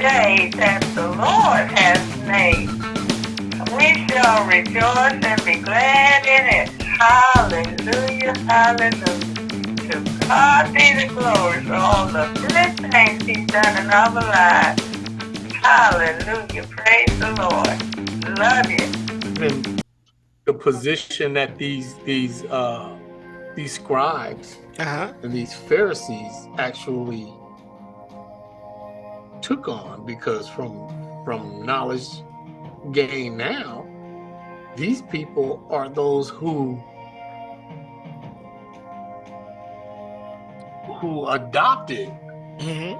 day that the Lord has made. We shall rejoice and be glad in it. Hallelujah, hallelujah. To God be the glory for all the good things he's done in our lives. Hallelujah, praise the Lord. Love you. And the position that these these uh these scribes Uh-huh. and these Pharisees actually took on because from from knowledge gained now, these people are those who who adopted hmm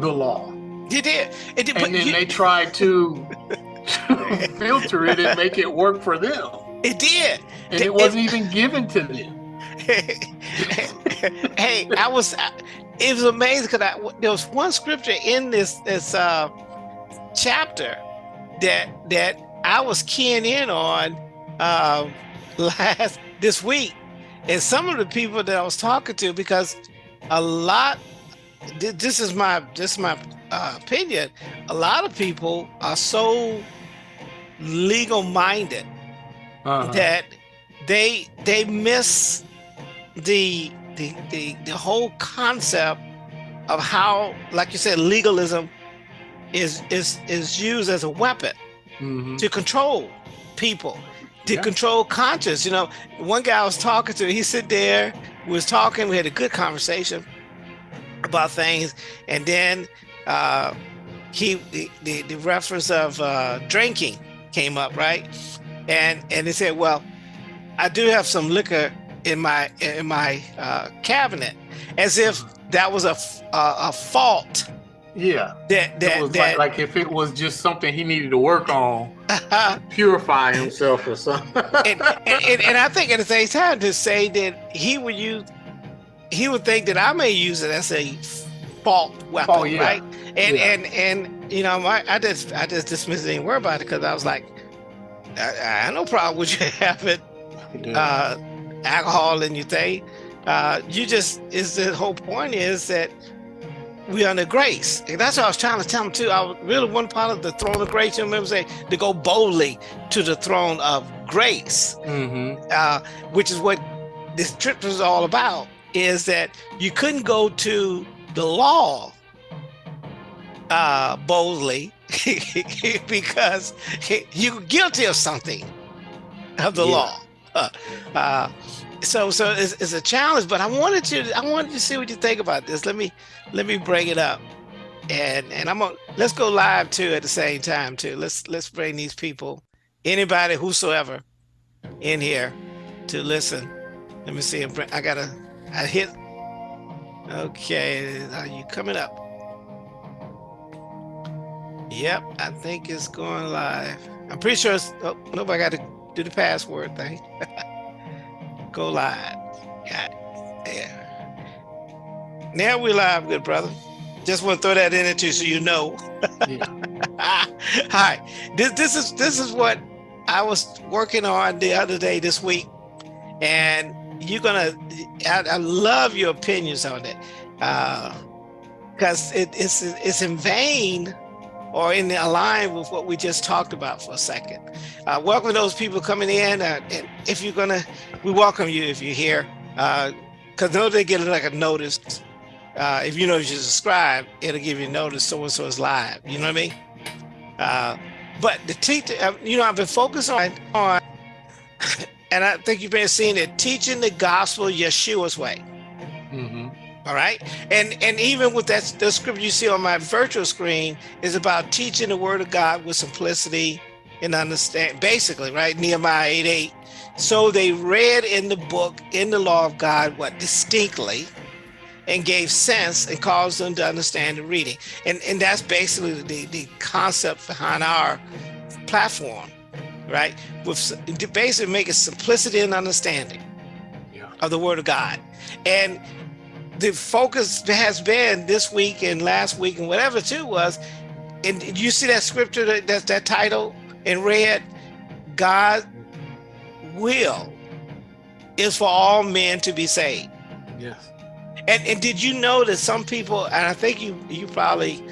the law. You did. It did. And then you- they tried to, to filter it and make it work for them. it did. And It- it wasn't even given to them. hey, I was. I- It was amazing because there was one scripture in this this uh, chapter that that I was keying in on um, last this week, and some of the people that I was talking to because a lot. This is my this is my uh, opinion. A lot of people are so legal minded Uh-huh. that they they miss the the the the whole concept of how like you said legalism is is is used as a weapon Mhm. to control people to Yeah. control conscience you know one guy I was talking to he sit there we was talking we had a good conversation about things and then uh he the the, the reference of uh drinking came up right and and he said well i do have some liquor in my in my uh cabinet as if that was a a fault Yeah. that that was that like, like if it was just something he needed to work on, purify himself or something. and, and, and, and I think at the same time to say that he would use, he would think that I may use it as a fault weapon, Oh, yeah. right? And Yeah. and and you know, my, I just I just dismissed it and worry about it because I was like, I, I have no problem with you having uh, alcohol in your thing. Uh, you just is the whole point is that we are under grace. And that's what I was trying to tell him too. I was really one part of the throne of grace. You remember say to go boldly to the throne of grace hmm uh, which is what this trip was all about, is that you couldn't go to the law uh, boldly because you're guilty of something of the Yeah. law. Uh, so, so it's, it's a challenge. But I wanted to, I wanted to see what you think about this. Let me, let me bring it up, and and I'm gonna let's go live too at the same time too. Let's let's bring these people, anybody, whosoever, in here to listen. Let me see. I gotta. I hit. Okay, are you coming up? Yep, I think it's going live. I'm pretty sure it's. Oh, nope, I got to do the password thing. Go live. Got it. There. Now we're live, good brother. Just want to throw that in there too, so you know. Yeah. Hi. This this is this is what I was working on the other day this week, and you're gonna. I, I love your opinions on it, uh, because it, it's it's in vain or in the align with what we just talked about for a second. Uh, welcome those people coming in, uh, and if you're gonna, we welcome you if you're here, because know they get like a notice. Uh, if you know you subscribe, it'll give you notice so and so is live. You know what I mean? Uh, but the teacher, uh, you know, I've been focused on on, and I think you've been seeing it, teaching the gospel Yeshua's way. hmm All right, and and even with that, the scripture you see on my virtual screen is about teaching the word of God with simplicity and understand. Basically, right? Nehemiah eight eight. So they read in the book, in the law of God, what distinctly, and gave sense and caused them to understand the reading. And and that's basically the the concept behind our platform, right? With to basically make it simplicity and understanding Yeah. of the word of God. And the focus has been this week and last week and whatever too was, and you see that scripture that that's that title in red, God will is for all men to be saved. Yes. And and did you know that some people, and I think you you probably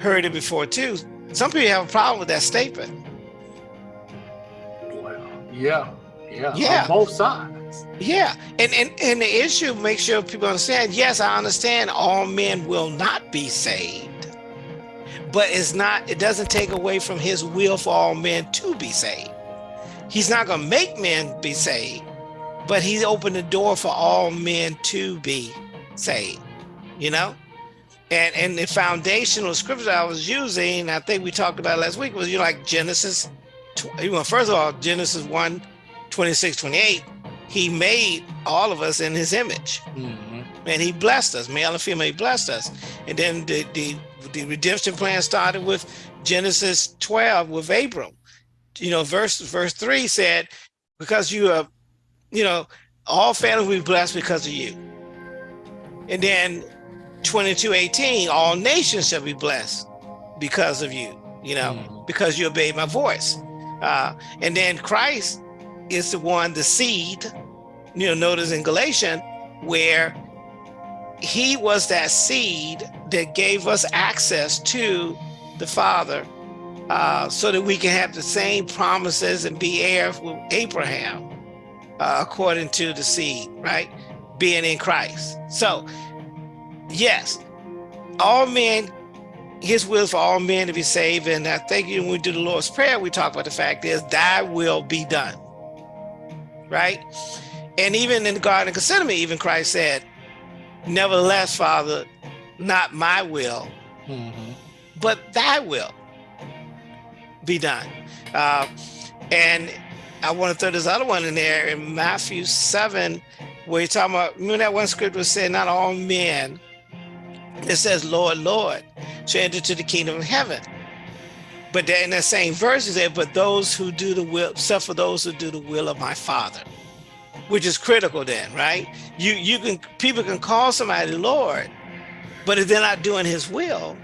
heard it before too. Some people have a problem with that statement. Well, yeah, yeah, Yeah. Both sides. Yeah, and, and and the issue, make sure people understand. Yes, I understand all men will not be saved, but it's not. It doesn't take away from His will for all men to be saved. He's not going to make men be saved, but He opened the door for all men to be saved. You know, and and the foundational scripture I was using, I think we talked about last week, was you know, like Genesis. tw- Well, first of all, Genesis 1, 26, 28 he made all of us in his image. Mhm. and he blessed us male and female he blessed us. And then the, the the redemption plan started with genesis 12 with abram. You know verse verse 3 said because you are you know all families will be blessed because of you. And then 22 18 all nations shall be blessed because of you you know Mhm. because you obeyed my voice. Uh and then christ is the one the seed you know notice in galatians where he was that seed that gave us access to the father uh, so that we can have the same promises and be heirs with abraham uh, according to the seed right? Being in christ. So yes all men his will for all men to be saved. And i think when we do the lord's prayer we talk about the fact is thy will be done right and even in the garden of gethsemane even christ said nevertheless father not my will Mhm. but thy will be done. Uh, and i want to throw this other one in there in matthew 7 where you're talking about remember that one scripture said not all men it says lord lord shall enter to the kingdom of heaven. But in that same verse it said but those who do the will suffer those who do the will of my father which is critical then right? You you can people can call somebody lord but if they're not doing his will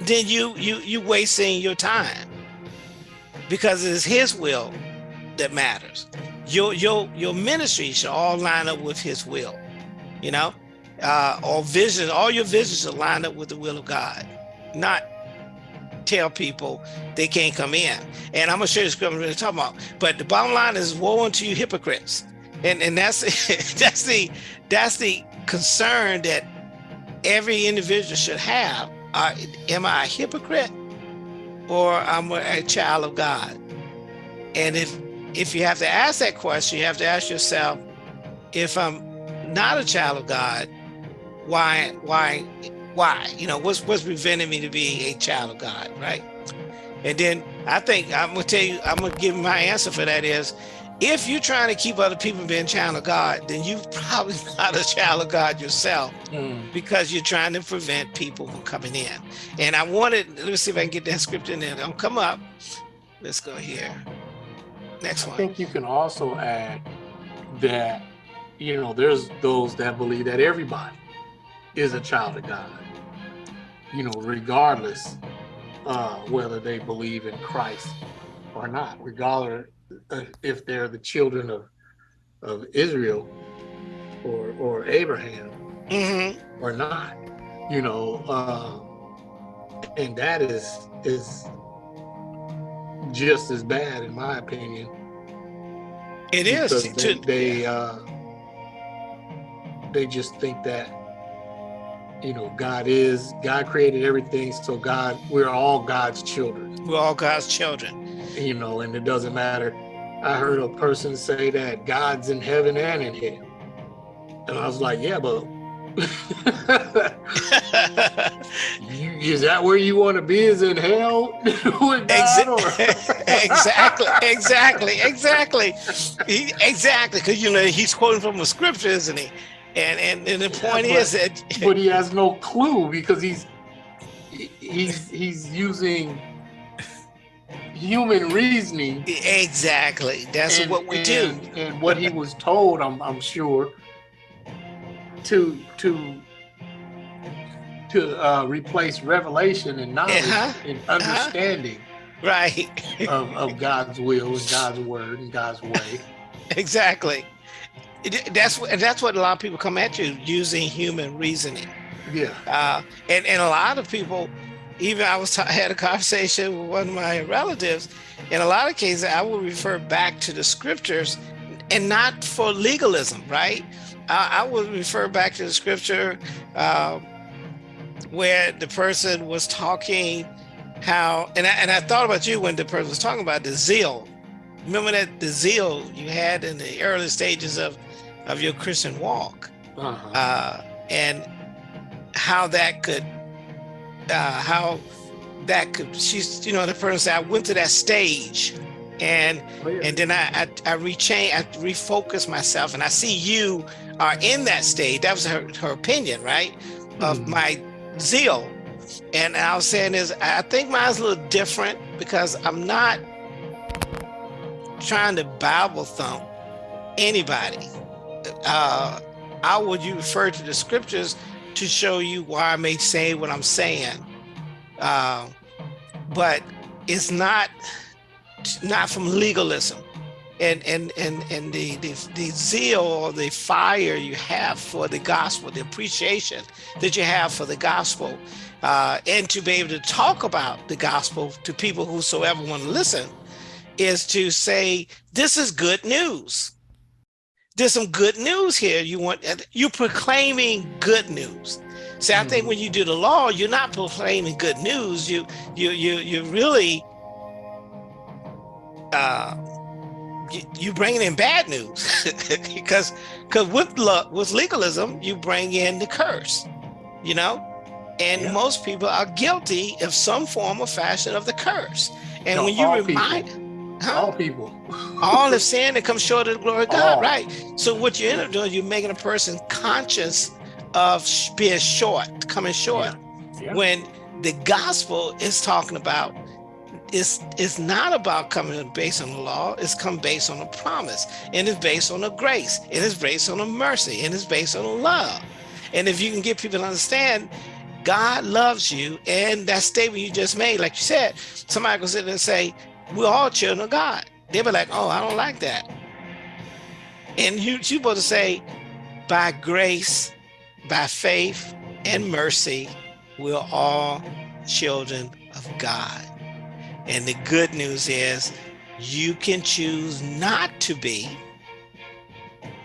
then you you you wasting your time because it's his will that matters. Your your your ministry should all line up with his will you know? Uh or vision all your visions should line up with the will of god not tell people they can't come in. And i'm gonna show you scripture we're talking about. But the bottom line is woe unto you hypocrites. And and that's that's the that's the concern that every individual should have. Uh, am i a hypocrite or i'm a child of god? And if if you have to ask that question you have to ask yourself if i'm not a child of god why why why you know what's what's preventing me to be a child of god right and then i think i'm gonna tell you i'm gonna give my answer for that is if you're trying to keep other people being child of god then you're probably not a child of god yourself Mm. because you're trying to prevent people from coming in. And I wanted, let me see if I can get that script in there. Don't come up. Let's go here. Next one. I think you can also add that, you know, there's those that believe that everybody is a child of God, you know, regardless uh, whether they believe in Christ or not, regardless uh, if they're the children of of Israel or or Abraham hmm or not, you know, uh, and that is is just as bad in my opinion It is. they they, uh, they just think that you know God is God created everything, so God we're all God's children, we're all God's children. you know, and it doesn't matter. I heard a person say that God's in heaven and in hell, and I was like, yeah, but. You, is that where you want to be? Is in hell with God? Or- exactly, exactly, exactly, he, exactly. Because you know he's quoting from a scripture, isn't he? And and, and the point but- is that but he has no clue because he's he's he's using human reasoning. exactly that's and- what we do. and- And what he was told, I'm I'm sure, to to to uh, replace revelation and knowledge Uh-huh, and understanding Right, of, of God's will and God's word and God's way. exactly. It- That's what that's what a lot of people come at you using human reasoning. Yeah. uh, and and a lot of people even I was I had a conversation with one of my relatives. In a lot of cases, I will refer back to the scriptures, and not for legalism, right? I, I would refer back to the scripture uh, where the person was talking how, and I, and I thought about you when the person was talking about the zeal. Remember that the zeal you had in the early stages of of your Christian walk, Uh-huh. uh, and how that could, uh, how that could. She's, you know, the person said, I went to that stage, and Oh, yeah. and then I I, I rechange, I refocus myself, and I see you are in that stage. That was her her opinion, right? Of Mhm. my zeal, and I was saying is I think mine's a little different because I'm not trying to Bible thump anybody. Uh, I would you refer to the scriptures to show you why I may say what I'm saying, uh, but it's not not from legalism. And and and and the, the the zeal or the fire you have for the gospel the appreciation that you have for the gospel uh, and to be able to talk about the gospel to people whosoever want to listen is to say this is good news there's some good news here you want you're proclaiming good news see i think Mhm. when you do the law you're not proclaiming good news you you you you really uh you, you bringing in bad news because because with with legalism you bring in the curse you know and Yeah. most people are guilty of some form or fashion of the curse and No, when you all people. All people. all of sin that comes short of the glory of God, All. right? So what you end up doing, you're making a person conscious of being short, coming short. Yeah. When the gospel is talking about, it's it's not about coming based on the law. It's come based on a promise, and it's based on a grace, and it's based on a mercy, and it's based on a love. And if you can get people to understand, God loves you, and that statement you just made, like you said, somebody sit there and say, "We're all children of God." They'll be like, "Oh, I don't like that," and you you're supposed to say, "By grace, by faith, and mercy, we're all children of God." And the good news is, you can choose not to be.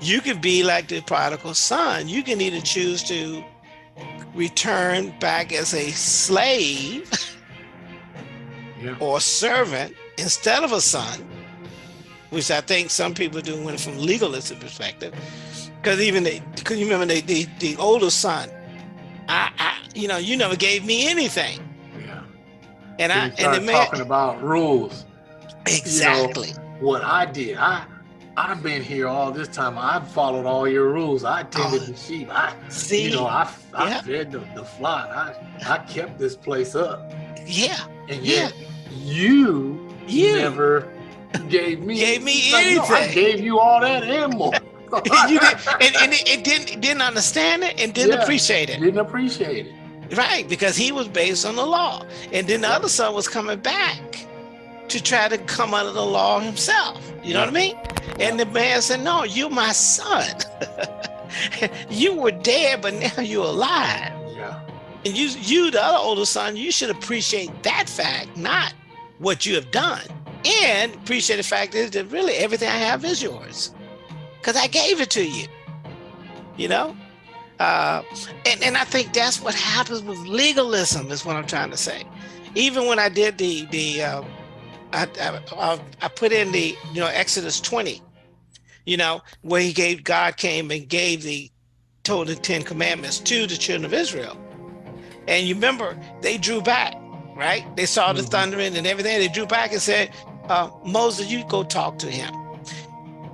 You can be like the prodigal son. You can either choose to return back as a slave Yeah. or servant instead of a son, which I think some people do when from legalistic perspective. Because even the, because you remember the, the the older son, I, I you know you never gave me anything, Yeah. and I and the man talking about rules. exactly What I did, I I've been here all this time. I've followed all your rules. I tended Oh. the sheep. I see you know, I I yeah. fed the, the flock. I I kept this place up. yeah And Yeah. yet you you never gave me Gave me Like, no, I anything. gave you all that and more. you did and, and it, it didn't didn't understand it and didn't Yeah. appreciate it didn't appreciate it. right because he was based on the law and then the Yeah. other son was coming back to try to come under the law himself you know what i mean and the man said no you're my son you were dead but now you're alive Yeah. and you you the other older son you should appreciate that fact not what you have done. And appreciate the fact is that really everything i have is yours. Because i gave it to you. You know? Uh, and, and i think that's what happens with legalism is what i'm trying to say. Even when i did the the uh, I, I, I put in the you know exodus 20 you know where he gave god came and gave the told the ten commandments to the children of israel. And you remember they drew back right? They saw the Mhm. thundering and everything. They drew back and said uh, moses you go talk to him.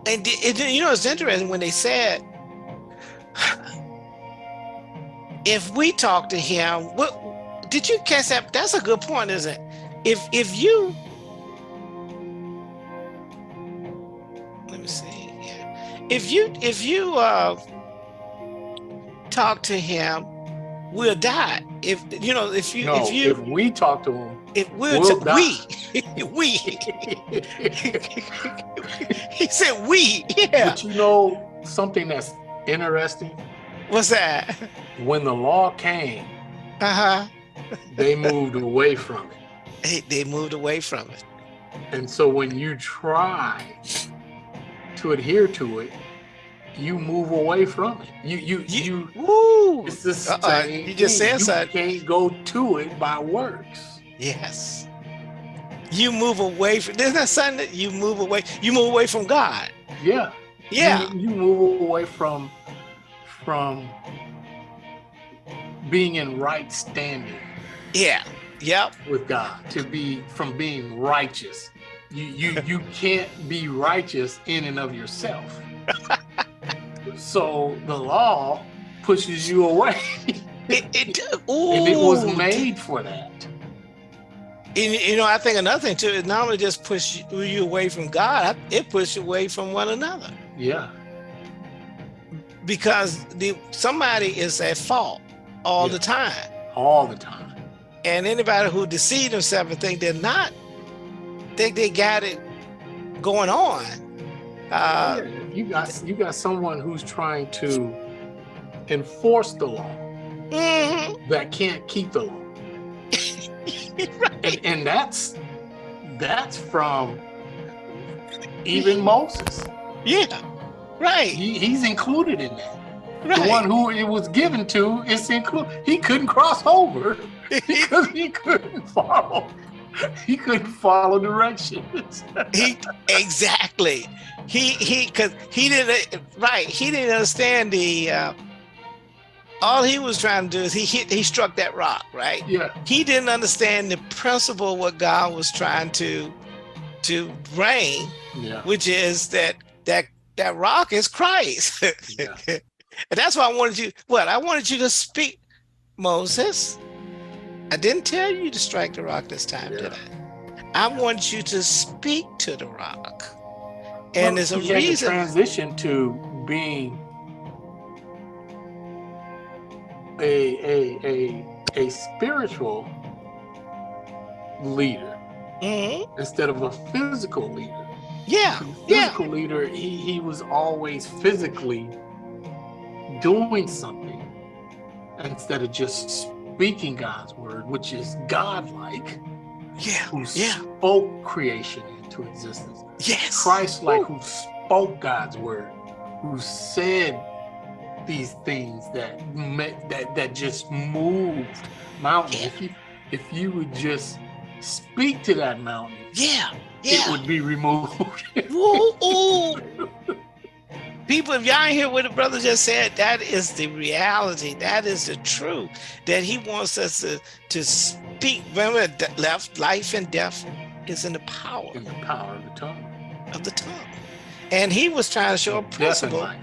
And the- it, you know it's interesting when they said if we talk to him what did you catch that? That's a good point isn't it? If if you let me see here. if you if you uh talk to him we'll die if you know if you no, if you if we talk to him, if we'll, we'll we we he said we yeah but you know something that's interesting? what's that When the law came, uh-huh they moved away from it. They, they moved away from it. And so when you try to adhere to it, you move away from it. You you you, Woo! it's the Uh-uh, same you just thing. said you can't go to it by works. Yes. You move away from there's not something that you move away. You move away from God. Yeah. Yeah. You, you move away from from being in right standing Yeah. Yep. with God to be from being righteous. You you you can't be righteous in and of yourself. so the law pushes you away. It, it, ooh, and it was made for that. And, you know, I think another thing too, it not only just push you, away from God, it pushes you away from one another. Yeah. Because the somebody is at fault all Yeah. the time. All the time. And anybody who deceive themselves and think they're not, think they got it going on. Uh, Yeah, you got you got someone who's trying to enforce the law mhm, that can't keep the law. right. And, and that's that's from even Moses. Yeah. Right. He, he's included in that. Right. The one who it was given to is included. He couldn't cross over because he couldn't follow. He couldn't follow directions. he exactly. He he because he didn't right. He didn't understand the. Uh, all he was trying to do is he hit. He struck that rock. Right. yeah, He didn't understand the principle of what God was trying to to bring, yeah, which is that that that rock is Christ. Yeah. and that's why I wanted you. What I wanted you to speak, Moses. I didn't tell you to strike the rock this time, did I? I want you to speak to the rock. And Well, there's a to reason. transition to being a a a a spiritual leader Mhm. instead of a physical leader. Yeah, The yeah, physical leader, he, he was always physically doing something instead of just speaking God's word, which is God-like, yeah, who yeah. spoke creation into existence. yes. Christ-like, who spoke God's word, who said these things that met, that that just moved mountains. Yeah. If you if you would just speak to that mountain, Yeah, it would be removed. Ooh, ooh. People, if y'all hear what the brother just said, that is the reality. That is the truth. That he wants us to, to speak. Remember, left, life and death is in the power in the power of the tongue. of the tongue. And he was trying to show a principle, life.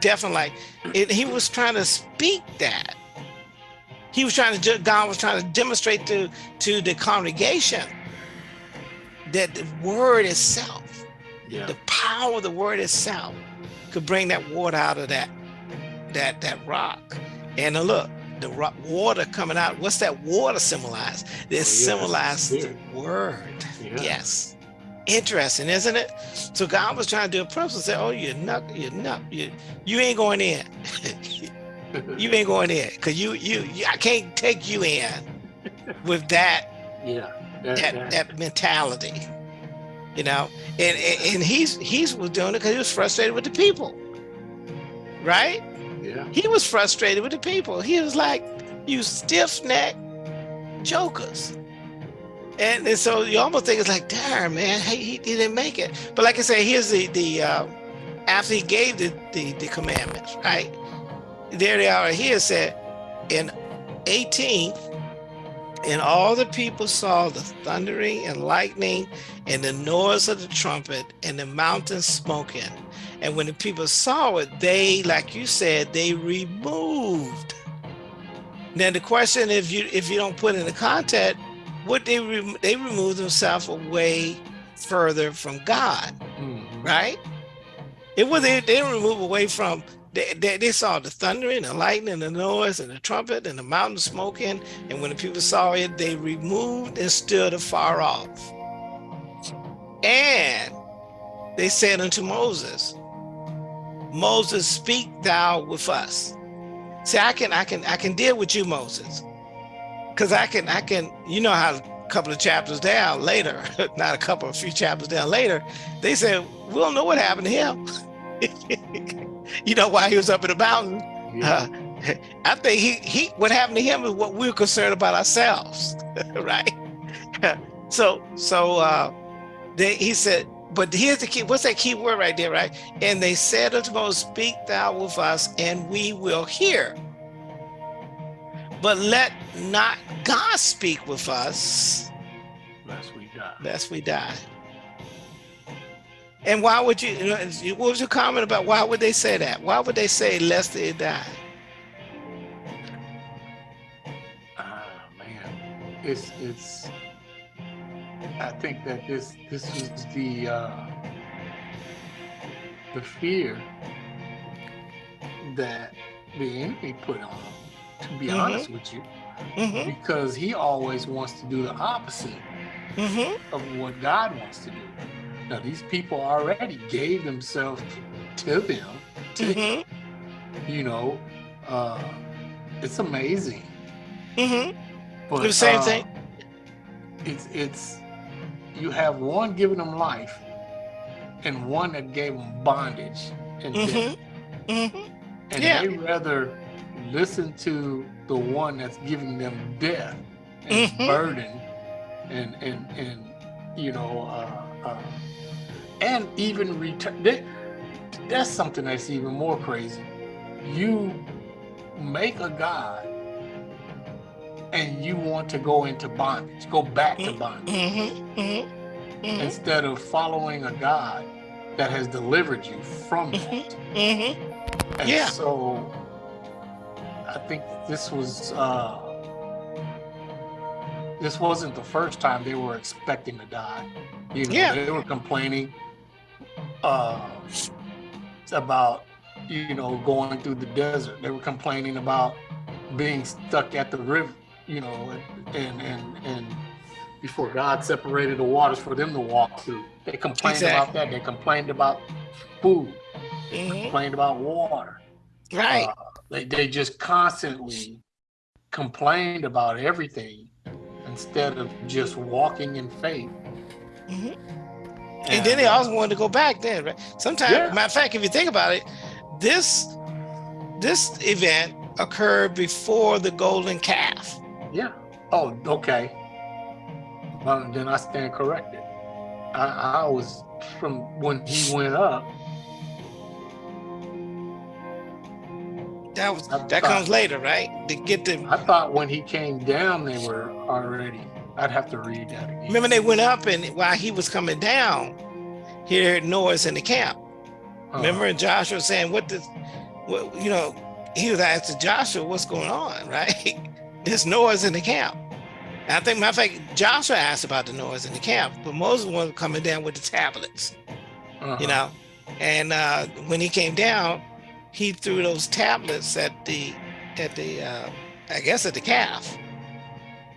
definitely. It, he was trying to speak that. He was trying to, God was trying to demonstrate to, to the congregation that the word itself Yeah. the power of the word itself could bring that water out of that that that rock. And uh, look the rock, water coming out what's that water symbolize? It Oh, symbolizes the word. Yeah. yes. Interesting isn't it? So god was trying to do a principle say oh you're not you're not you you ain't going in. You ain't going in because you, you you i can't take you in with that yeah. That, that- that mentality you know? And and and he's he's was doing it because he was frustrated with the people. Right? Yeah. he was frustrated with the people. He was like you stiff-necked jokers. And, and so you almost think it's like darn man he, he didn't make it. But like i say here's the the uh, after he gave the, the the commandments right? There they are here it said in 18 and all the people saw the thundering and lightning and the noise of the trumpet and the mountain smoking. And when the people saw it, they, like you said, they removed. Now the question, if you if you don't put in the content, would they re- they removed themselves away further from God, Mhm. right? It was they, they didn't remove away from. They, they, they saw the thundering, the lightning, the noise, and the trumpet, and the mountain smoking. And when the people saw it, they removed and stood afar off. And they said unto Moses, Moses, speak thou with us. See, I can I can I can deal with you, Moses. because I can, I can, you know how a couple of chapters down later, not a couple, a few chapters down later, they said, we don't know what happened to him. you know why he was up in the mountain? Yeah. Uh, I think he, he, what happened to him is what we're concerned about ourselves, right? so, so, uh, they, he said, but here's the key, what's that key word right there, right? And they said unto Moses, speak thou with us and we will hear. But let not God speak with us, Lest we die. lest we die. And why would you, you know, what was your comment about why would they say that? Why would they say lest they die? Ah, man, it's it's. I think that this this is the uh, the fear that the enemy put on. 'em, To be Mhm. honest with you, Mm-hmm, because he always wants to do the opposite mm-hmm, of what God wants to do. Now these people already gave themselves to them. To, mm-hmm, You know, uh, it's amazing. mm-hmm. But The same uh, thing. It's it's you have one giving them life, and one that gave them bondage and death. Mm-hmm, mm-hmm. And yeah. they rather listen to the one that's giving them death and Mhm. burden, and and and you know, uh, uh, and even return. That, that's something that's even more crazy. You make a god, and you want to go into bondage, go back to bondage, Mm-hmm, mm-hmm, mm-hmm, instead of following a God that has delivered you from that. mm-hmm. And Yeah. so I think this was uh this wasn't the first time they were expecting to die. You know, Yeah. they were complaining uh about you know going through the desert. They were complaining about being stuck at the river, you know, and and and before God separated the waters for them to walk through. They complained about that. They complained about food, mm-hmm. complained about water. Right. Uh, they, they just constantly complained about everything instead of just walking in faith. Mhm. And then they also wanted to go back then, right? Sometimes, Yeah. matter of fact, if you think about it, this this event occurred before the golden calf. Yeah. Oh, okay. Well, then I stand corrected. I, I was from when he went up. That was I that thought- comes later, right? To get them. I thought when he came down, they were already. I'd have to read that again. Remember, they went up, and while he was coming down, he heard noise in the camp. Uh, Remember, and Joshua was saying, "What this? What you know?" He was asking Joshua, "What's going on?" Right? There's noise in the camp. And I think, matter of fact, Joshua asked about the noise in the camp, but Moses was coming down with the tablets. uh-huh. you know. And uh, when he came down, he threw those tablets at the at the uh, I guess at the calf.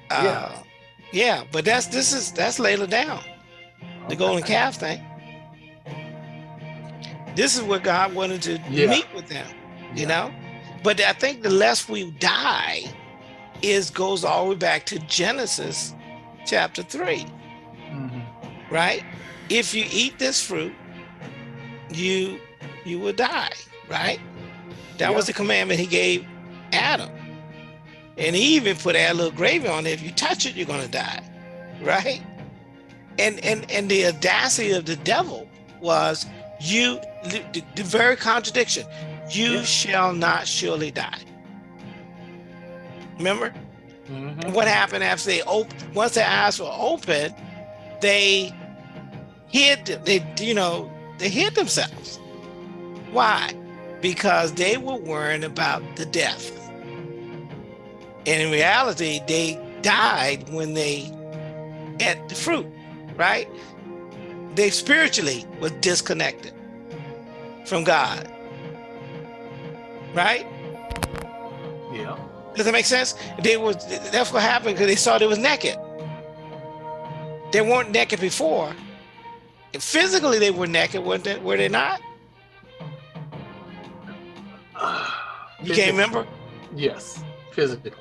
Uh, Yeah. yeah, but that's this is that's later down the golden calf thing. This is where God wanted to Yeah. meet with them, you Yeah. know. But I think the less we die is goes all the way back to Genesis chapter three Mhm. right? If you eat this fruit, you you will die, right? That was the commandment he gave Adam. And he even put that little gravy on it. If you touch it, you're gonna die, right? And and and the audacity of the devil was you the, the very contradiction. You Yeah. shall not surely die. Remember? Mhm. And what happened after they opened once their eyes were open they hid they you know they hid themselves why because they were worrying about the death and in reality they died when they ate the fruit right they spiritually were disconnected from god right Yeah. does that make sense? They was that's what happened because they saw they was naked. They weren't naked before. Physically, they were naked, weren't they? Were they not? You can't remember? Yes, physically.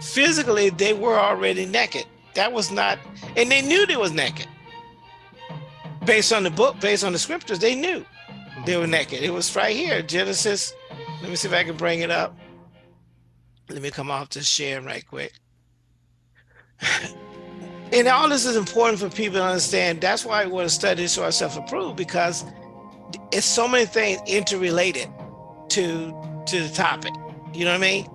physically they were already naked. That was not, and they knew they was naked. Based on the book, based on the scriptures, they knew they were mm-hmm. naked. It was right here, Genesis. Let me see if I can bring it up. Let me come off this share right quick. and all this is important for people to understand. That's why we want to study so ourselves approved because it's so many things interrelated to to the topic. You know what I mean?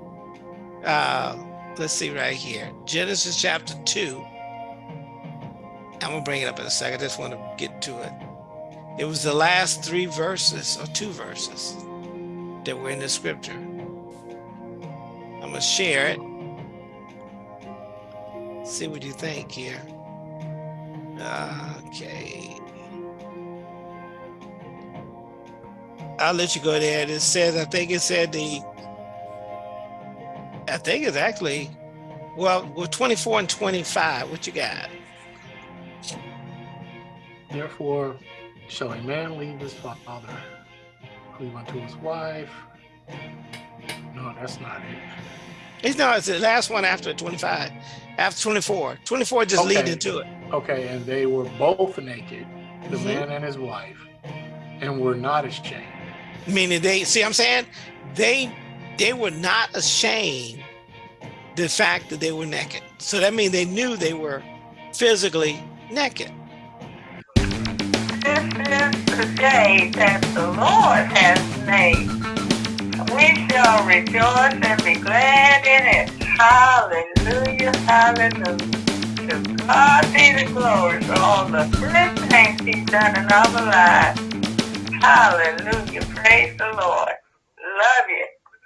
Uh, let's see right here. Genesis chapter 2. I'm going to bring it up in a second. I just want to get to it. It was the last three verses or two verses that were in the scripture. I'm going to share it. See what you think here. Okay. I'll let you go there. It says, I think it said the I think it's actually, well, we're 24 and 25. What you got? Therefore, shall a man leave his father, cleave unto his wife. No, that's not it. It's no, it's the last one after 25. After 24. 24 just Okay. into it. Okay, and they were both naked, the Mhm. man and his wife, and were not ashamed. Meaning they see I'm saying? They they were not ashamed the fact that they were naked. So that means they knew they were physically naked. This is the day that the Lord has made. We shall rejoice and be glad in it. Hallelujah, hallelujah. To God be the glory for all the good things he's done in our lives. Hallelujah. Praise the Lord. Love you.